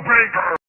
Brubaker.